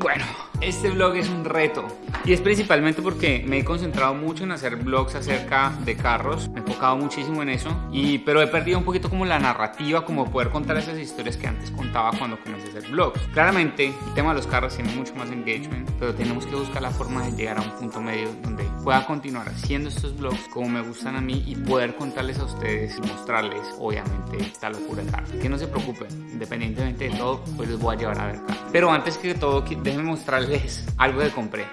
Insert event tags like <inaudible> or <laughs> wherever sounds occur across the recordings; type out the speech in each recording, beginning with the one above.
Bueno, este vlog es un reto y es principalmente porque me he concentrado mucho en hacer vlogs acerca de carros, me he enfocado muchísimo en eso, y, pero he perdido un poquito como la narrativa, como poder contar esas historias que antes contaba cuando comencé a hacer vlogs. Claramente el tema de los carros tiene mucho más engagement, pero tenemos que buscar la forma de llegar a un punto medio donde pueda continuar haciendo estos vlogs como me gustan a mí y poder contarles a ustedes y mostrarles obviamente esta locura de carros. Que no se preocupen, independientemente de todo, pues les voy a llevar a ver carros. Pero antes que todo, déjenme mostrarles algo que compré.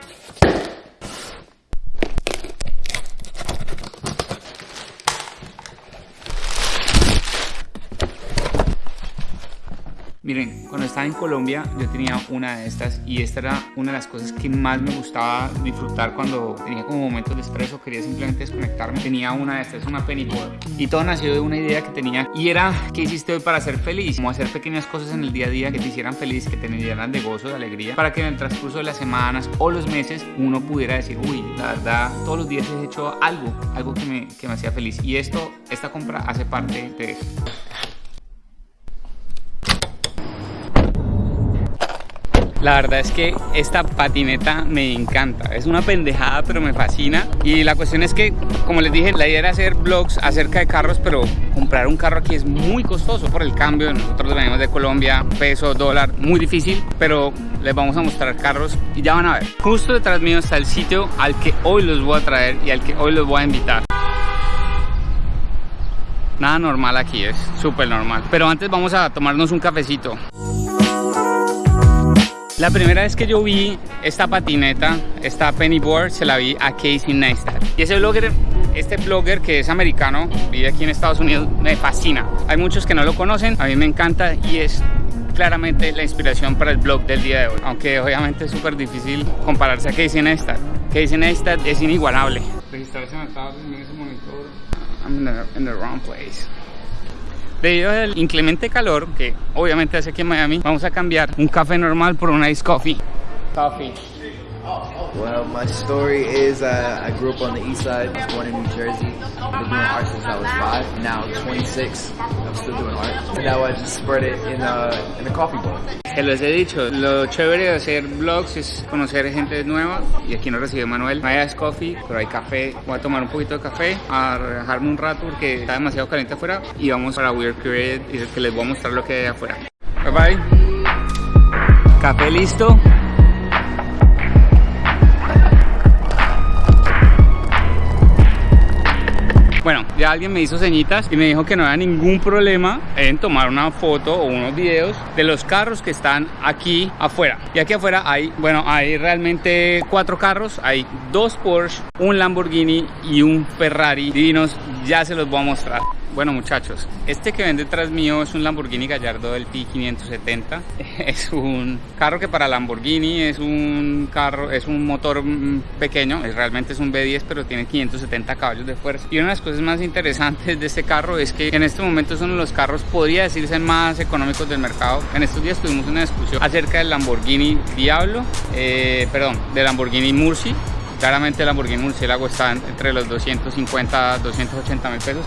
Miren, cuando estaba en Colombia yo tenía una de estas y esta era una de las cosas que más me gustaba disfrutar cuando tenía como momentos de estrés o quería simplemente desconectarme. Tenía una de estas, una board. Y todo nació de una idea que tenía y era ¿qué hiciste hoy para ser feliz? Como hacer pequeñas cosas en el día a día que te hicieran feliz, que te llenaran de gozo, de alegría, para que en el transcurso de las semanas o los meses uno pudiera decir, uy, la verdad, todos los días he hecho algo, algo que me, que me hacía feliz. Y esto, esta compra hace parte de eso. La verdad es que esta patineta me encanta. Es una pendejada, pero me fascina. Y la cuestión es que, como les dije, la idea era hacer vlogs acerca de carros, pero comprar un carro aquí es muy costoso por el cambio. Nosotros venimos de Colombia, peso, dólar, muy difícil, pero les vamos a mostrar carros y ya van a ver. Justo detrás mío está el sitio al que hoy los voy a traer y al que hoy los voy a invitar. Nada normal aquí, es súper normal. Pero antes vamos a tomarnos un cafecito. La primera vez que yo vi esta patineta, esta pennyboard, se la vi a Casey Neistat. Y ese blogger, este blogger que es americano, vive aquí en Estados Unidos, me fascina. Hay muchos que no lo conocen, a mí me encanta y es claramente la inspiración para el blog del día de hoy. Aunque obviamente es súper difícil compararse a Casey Neistat. Casey Neistat es inigualable. Registrarse en ese monitor. I'm in the wrong place. Debido al inclemente calor que obviamente hace aquí en Miami, vamos a cambiar un café normal por un ice coffee. Coffee. Well, my story is uh, I grew up on the east side, was born in New Jersey. I've been doing art since I was five. Now 26, I'm still doing art. And now I just spread it in a, in a coffee bowl. Se los he dicho, lo chévere de hacer vlogs es conocer gente nueva y aquí nos recibe Manuel. No hay coffee, pero hay café. Voy a tomar un poquito de café, a relajarme un rato porque está demasiado caliente afuera y vamos para Weird Created y que les voy a mostrar lo que hay afuera. Bye bye. Café listo. Bueno, ya alguien me hizo señitas y me dijo que no había ningún problema en tomar una foto o unos videos de los carros que están aquí afuera. Y aquí afuera hay, bueno, hay realmente cuatro carros. Hay dos Porsche, un Lamborghini y un Ferrari divinos. Ya se los voy a mostrar. Bueno muchachos, este que ven detrás mío es un Lamborghini Gallardo del P570 <laughs> Es un carro que para Lamborghini es un carro, es un motor mm, pequeño Realmente es un B10 pero tiene 570 caballos de fuerza. Y una de las cosas más interesantes de este carro es que en este momento de los carros, podría decirse, más económicos del mercado. En estos días tuvimos una discusión acerca del Lamborghini Diablo eh, Perdón, del Lamborghini Murci. Claramente el Lamborghini Murciélago está entre los 250 280 mil pesos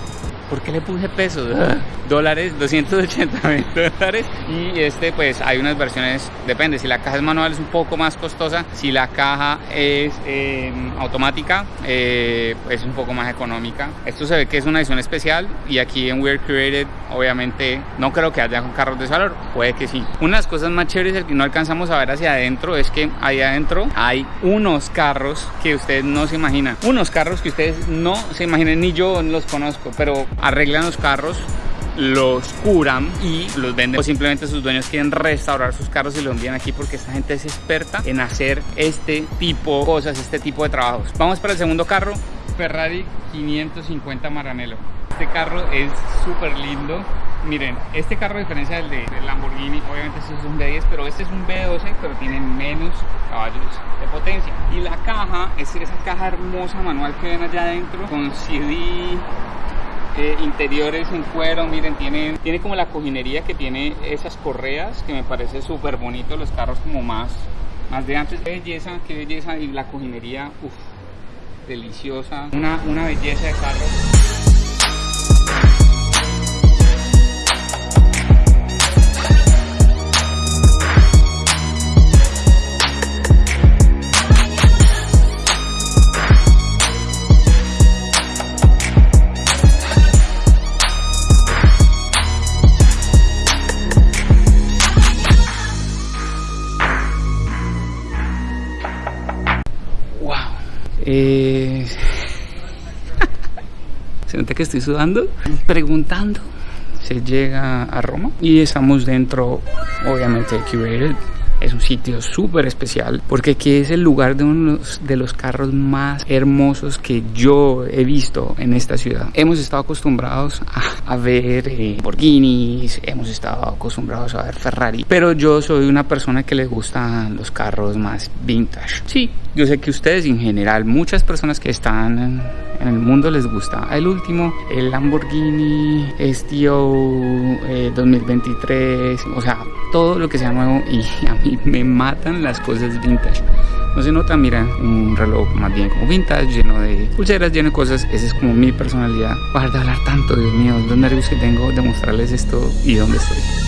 ¿Por qué le puse pesos? <laughs> dólares, 280 mil <laughs> dólares. Y este, pues hay unas versiones, depende. Si la caja es manual es un poco más costosa. Si la caja es em, automática, eh, es un poco más económica. Esto se ve que es una edición especial. Y aquí en Weird Created, obviamente, no creo que haya carros de ese valor. Puede que sí. Una de las cosas más chéveres que no alcanzamos a ver hacia adentro es que ahí adentro hay unos carros que ustedes no se imaginan. Unos carros que ustedes no se imaginan, ni yo los conozco, pero arreglan los carros los curan y los venden o simplemente sus dueños quieren restaurar sus carros y los envían aquí porque esta gente es experta en hacer este tipo de cosas, este tipo de trabajos. Vamos para el segundo carro, Ferrari 550 Maranello. Este carro es súper lindo. Miren, este carro a diferencia del de Lamborghini, obviamente este es un B10, pero este es un B12, pero tiene menos caballos de potencia. Y la caja es esa caja hermosa manual que ven allá adentro con CD, eh, interiores en cuero, miren, tiene, tiene como la cojinería que tiene esas correas, que me parece súper bonito, los carros como más, más de antes. Qué belleza, qué belleza, y la cojinería, uff, deliciosa, una, una belleza de carro. Eh... Se nota que estoy sudando, preguntando. Se llega a Roma y estamos dentro, obviamente, de Curated es un sitio súper especial porque aquí es el lugar de uno de los carros más hermosos que yo he visto en esta ciudad. Hemos estado acostumbrados a, ver eh, Lamborghinis, hemos estado acostumbrados a ver Ferrari, pero yo soy una persona que le gustan los carros más vintage. Sí, yo sé que ustedes en general, muchas personas que están en, el mundo les gusta. El último, el Lamborghini STO 2023, o sea, todo lo que sea nuevo y <laughs> a mí me matan las cosas vintage. No se nota, mira, un reloj más bien como vintage, lleno de pulseras, lleno de cosas. Esa es como mi personalidad. Para de hablar tanto, Dios mío, los nervios que tengo de mostrarles esto y dónde estoy.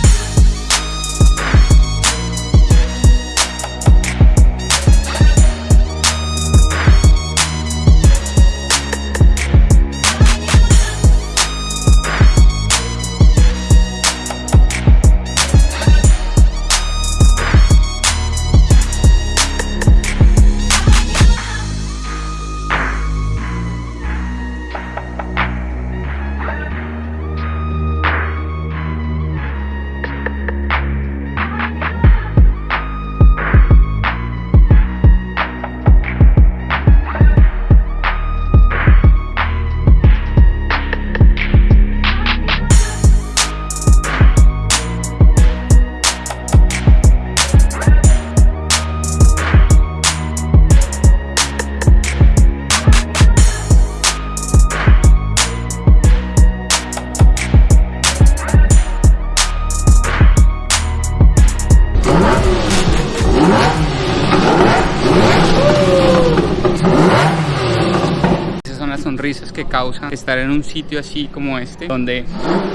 Sonrisas que causa estar en un sitio así como este, donde,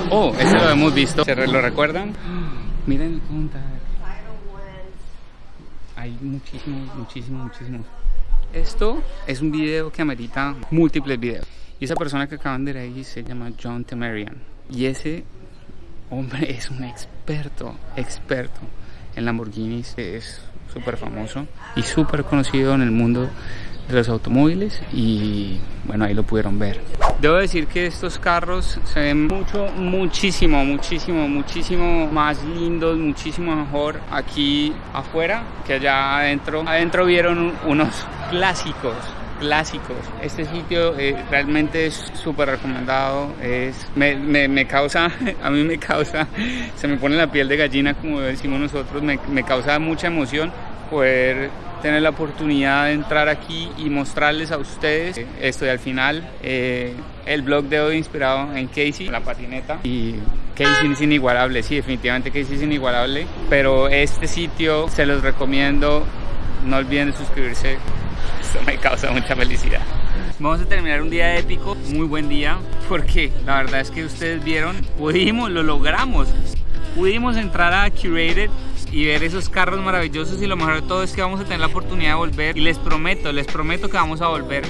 oh, este lo hemos visto, ¿se lo recuerdan? <gasps> Miren el. Hay muchísimos, muchísimos, muchísimos. Esto es un video que amerita múltiples videos. Y esa persona que acaban de ver ahí se llama John Temerian. Y ese hombre <laughs> es un experto, experto en Lamborghinis. Es súper famoso y súper conocido en el mundo de los automóviles y bueno ahí lo pudieron ver. Debo decir que estos carros se ven mucho muchísimo muchísimo muchísimo más lindos muchísimo mejor aquí afuera que allá adentro. Adentro vieron unos clásicos clásicos. Este sitio eh, realmente es súper recomendado es me, me, causa <laughs> a mí me causa se me pone la piel de gallina como decimos nosotros me, me causa mucha emoción poder tener la oportunidad de entrar aquí y mostrarles a ustedes. Esto y al final eh, el blog de hoy inspirado en Casey, la patineta. Y Casey es inigualable, sí definitivamente Casey es inigualable pero este sitio se los recomiendo. No olviden suscribirse. Esto me causa mucha felicidad. Vamos a terminar un día épico, muy buen día, porque la verdad es que ustedes vieron, pudimos, lo logramos, pudimos entrar a Curated y ver esos carros maravillosos y lo mejor de todo es que vamos a tener la oportunidad de volver y les prometo, les prometo que vamos a volver.